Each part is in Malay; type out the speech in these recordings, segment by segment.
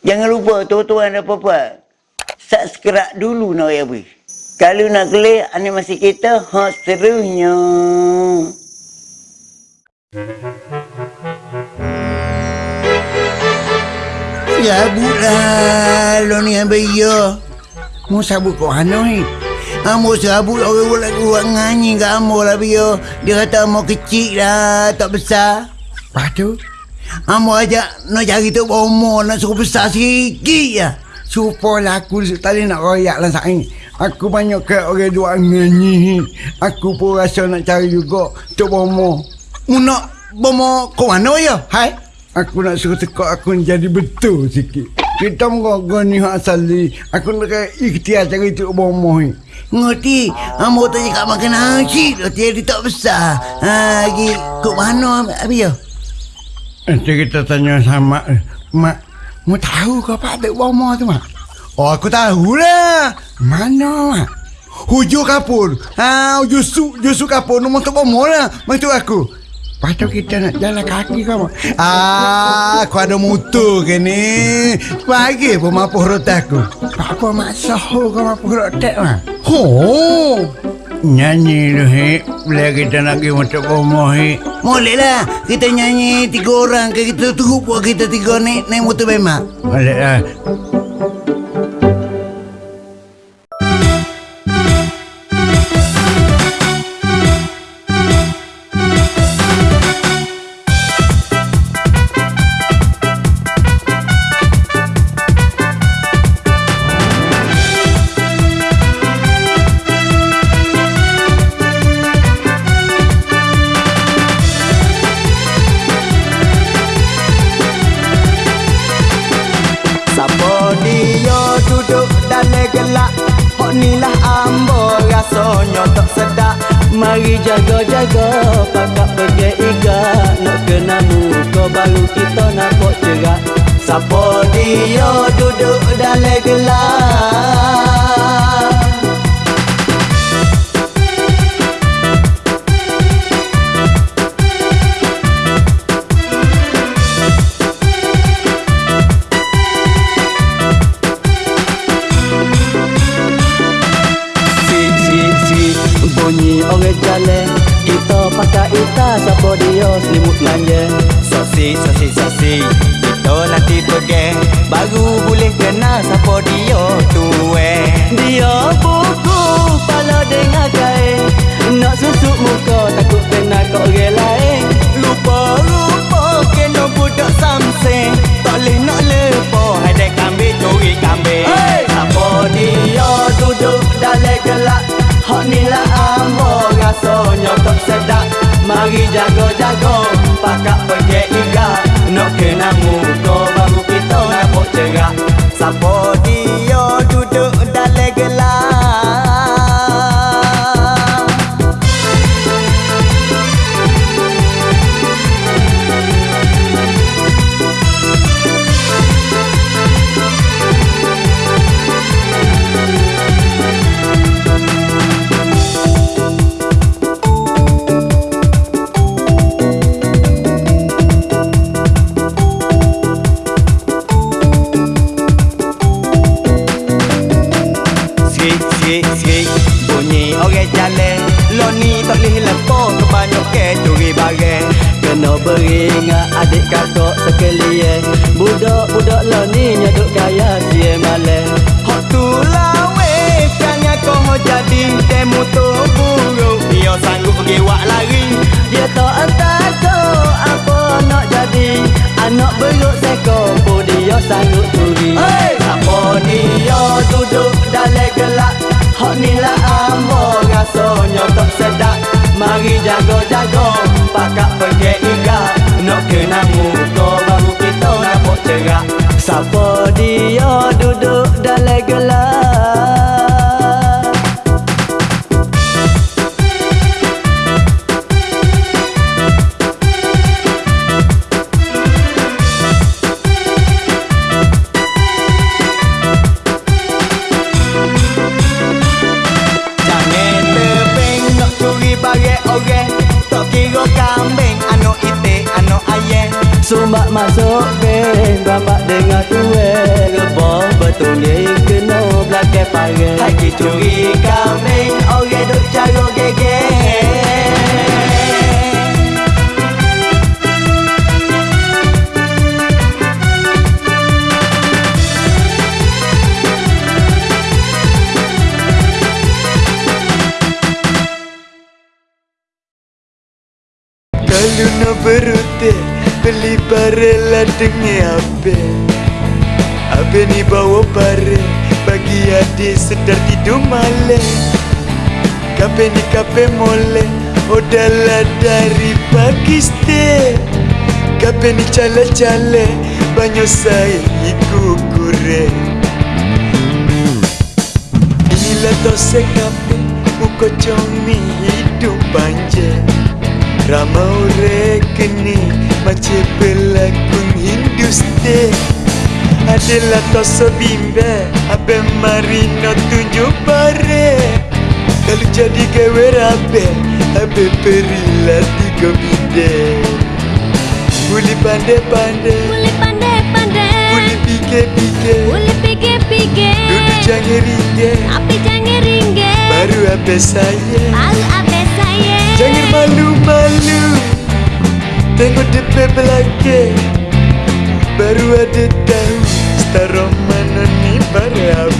Jangan lupa tuan-tuan dan puan Subscribe dulu nak ya bui. Kalau nak kelih animasi kita hot serunya. Ya bulan lo ni yang bayo. Mau sabut kau hanoi. Amo sabut orang buat buat nganyi ke amo lah bio. Dia kata amo kecil lah, tak besar. Lepas tu, amo ajak nak cari tu bomo nak suruh besar sikit ya. Supaya aku tadi nak royak lah saing. Aku banyak ke orang dua nganyi. Aku pun rasa nak cari juga tu bomo. Mu nak bomo kau mana ya? Hai? Aku nak suruh tekak aku jadi betul sikit. Kita mengogo ni hak asali. Aku nak ikhtiar cari tu bomo ni. Ngerti? Amo tak cakap makan nasi. Dia tak besar. Ha, lagi kau mana abi ya? Nanti kita tanya sama Mak, mau tahu kau apa ada bomo tu mak? Oh aku tahu lah. Mana mak? Hujung kapur. Ha, hujung su, hujung su kapur. Nombor tu bomo lah. Maksud aku. Tu kita nak jalan kaki kau mak. Ah, aku ada motor ke ni. Pagi pun mampu rotak aku. Apa mak sahu kau mampu rotak mak? Oh. Nyanyi tu he Bila kita nak pergi motor bomo he Boleh lah Kita nyanyi tiga orang ke Kita tunggu buat kita tiga naik Naik motor bemak Boleh muka baru kita nak kok cerak Siapa dia duduk dalam gelak Si si si bunyi orang jalan Kita pakai ita siapa dia selimut manja Sosi sosi sosi Kita nanti pergi Baru tu buruk Dia sanggup pergi wak lari. Dia tak takut Apa nak jadi. Anak beruk seko Pun dia sanggup curi. Hey! Apa dia duduk dalam gelap Hak ni lah ambo rasanya tak sedap. Mari jaga-jaga Pakak pergi iga. Nak kena muka baru kita nampak cerak. Siapa dia duduk dalam gelap Tak kira kambing Anak itik, anak ayah Sumbat masuk ke Bapak dengar kue Rebah betul ni Kena belakang pare Haji curi kambing Orang duk jago gege Kalau nak berute Beli barela dengan abe Abe ni bawa bare Bagi adik sedar tidur malam. Kape ni kape mole Odalah dari Pakistan Kape ni cale-cale Banyak saya ikut kurang Inilah tose kape Muka comi hidup panjang Rama ore kini Macam pelakon Hindustan Adalah toso bimbe Abe marino tunjuk pare. Kalau jadi gawe rabe Abe perilah tiga bide. Boleh pandai-pandai. Boleh pandai-pandai. Boleh pikir-pikir Boleh fikir-fikir Duduk jangan ringgit. Tapi jangan ringgit. Baru apa saya. Baru apa saya Jangan malu-malu. Tengok depan belakang Baru ada tahu Setara mana ni berapa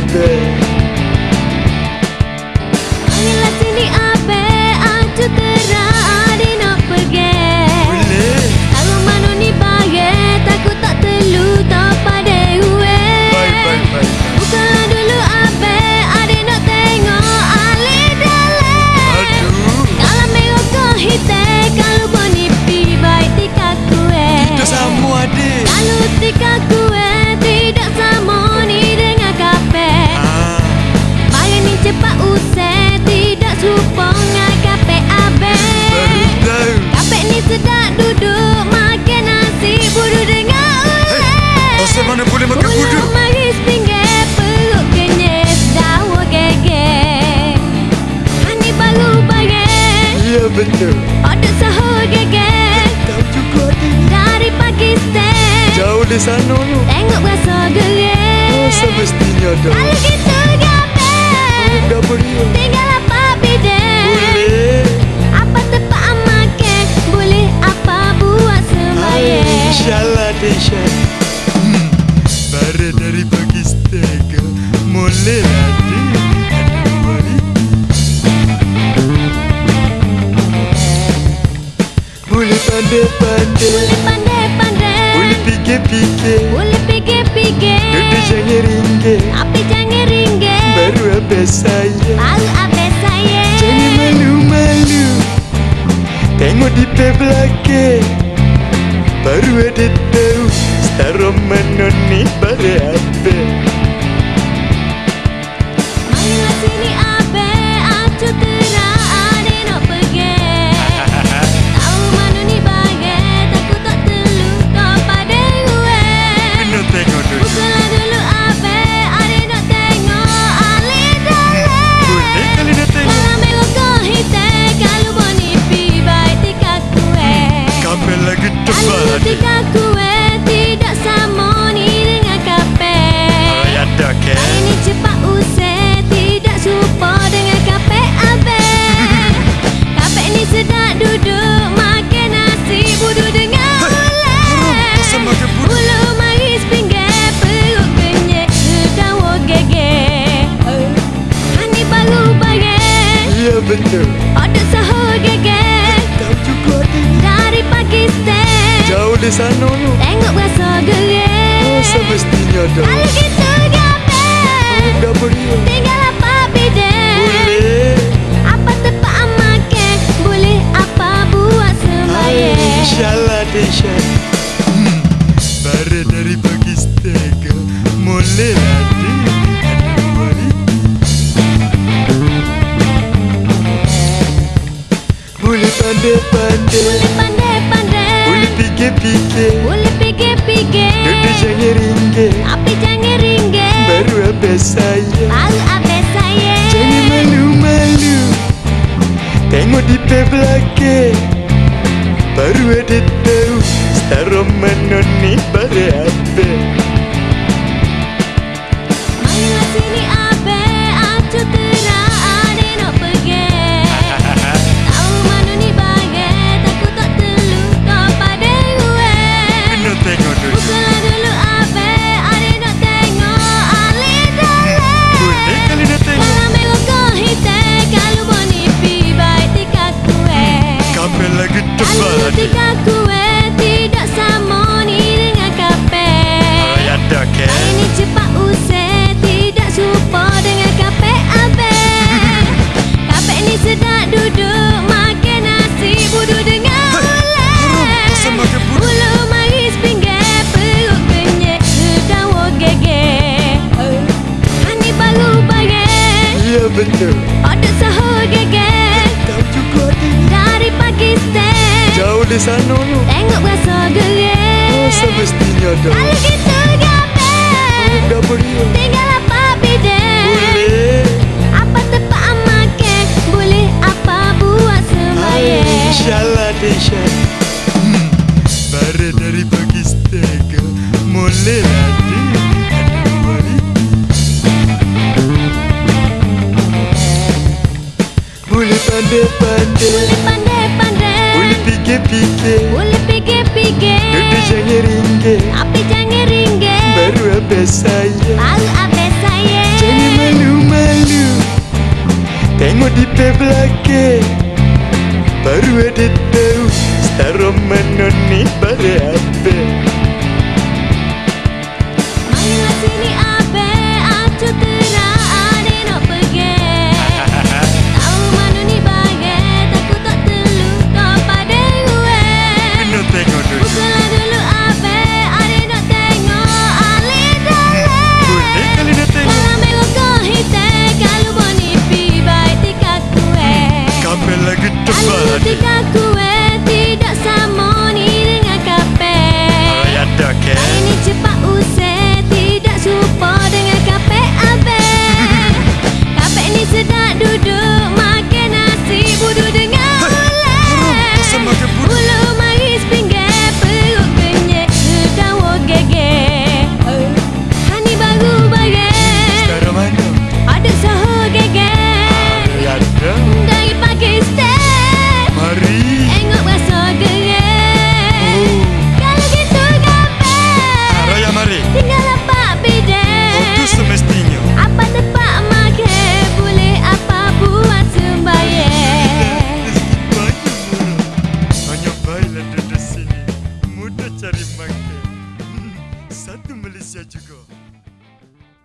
Odok sahur geger Tahu juga Dari Pakistan Jauh di sana tu. Tengok berasa gerer Oh semestinya dah Kalau gitu gape Dah beri Tinggal apa bidang? Boleh. Apa tempat makan? Boleh apa buat sembahyang? InsyaAllah Desha pandai-pandai. Boleh pandai-pandai Boleh fikir-fikir. Boleh fikir-fikir. Duduk jangan ringgit. Tapi jangan ringgit. Baru apa saya. Baru apa saya. Jangan malu-malu. Tengok di pe belakang. Baru ada tahu. Setara mana ni baru apa Marilah sini abe Aku sana tu Tengok berasa Oh gerer semestinya dah Kalau gitu gape Dah beri apa saya Baru apa saya Jangan malu-malu Tengok di pe belakang Baru. Ada tahu Setara mana ni sana tu Tengok berasa Oh gerer semestinya dah Kalau gitu Boleh fikir-fikir Boleh fikir-fikir Duduk jangan ringgit Tapi jangan ringgit Baru habis saya Baru habis saya Jangan malu-malu Tengok di pe belakang Baru ada tahu Setara mana ni baru apa